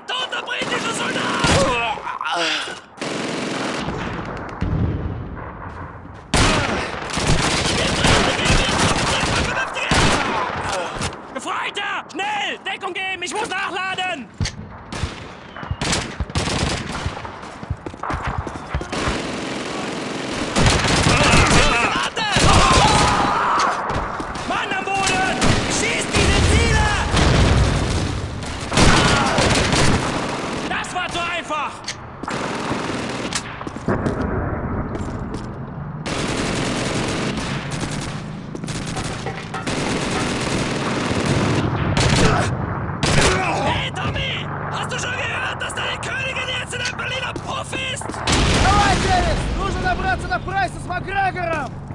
Ein toter britischer Soldat! Gefreiter! Schnell! Deckung geben! Ich muss nachladen! Добраться до Прайса с Макгрегором!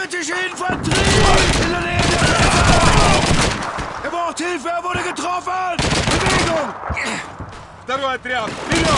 Britische Infanterie! In der Nähe der Grenze! Er braucht Hilfe, er wurde getroffen! Bewegung! Второй отряд! Вперед!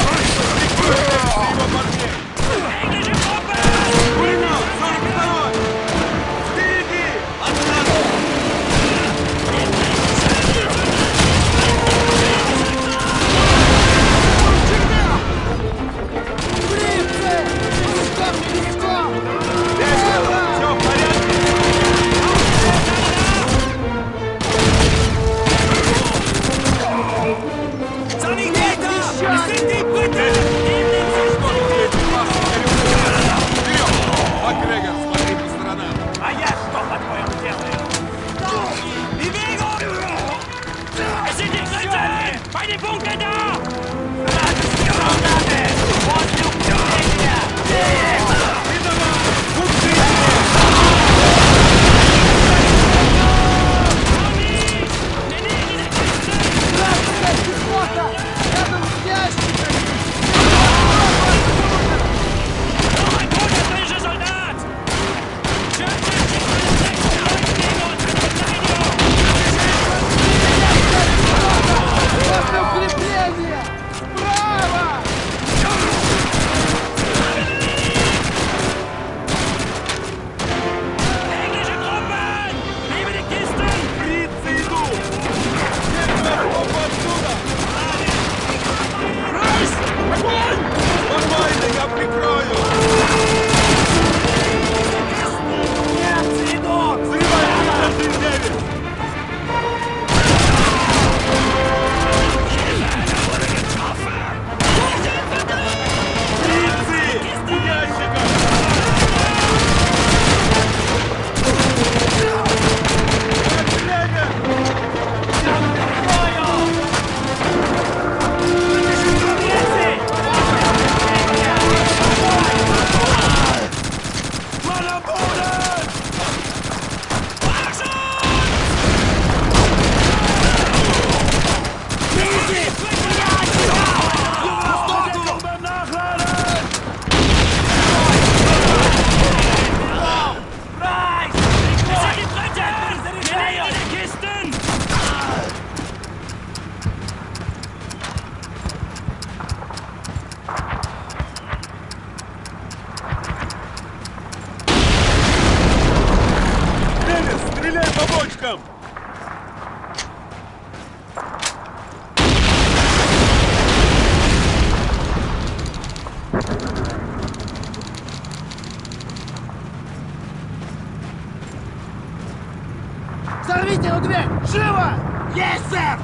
Живо! Есть, сэр!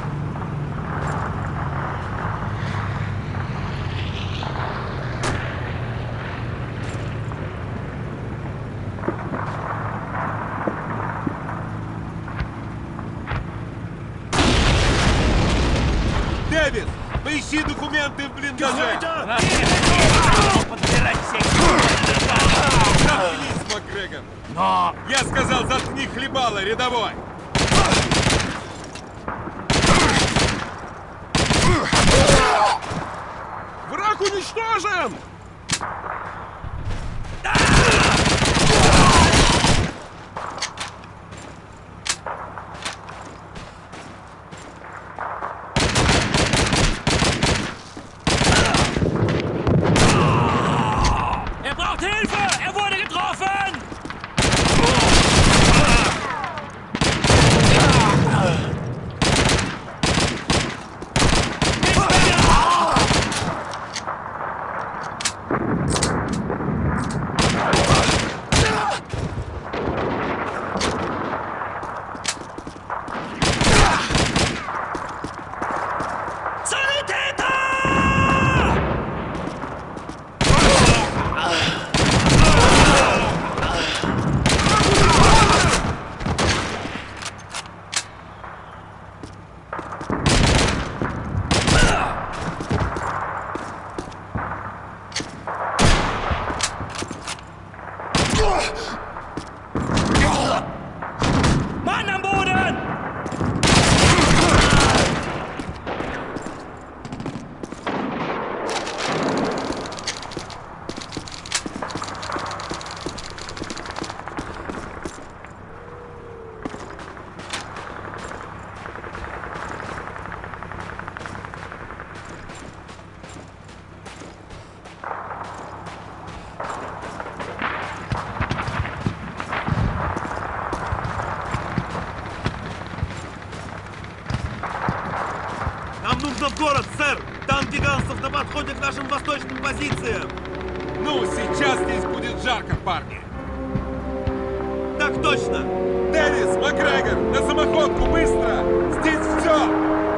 Дэвис, поищи документы в блиндаже! Подбирать всех! Заткнись, Макгрегор! Но... Я сказал, заткни хлебало, рядовой! Враг уничтожен! Там гигантов на подходе к нашим восточным позициям! Ну, сейчас здесь будет жарко, парни! Так точно! Дэвис, Макгрегор, на самоходку, быстро! Здесь все!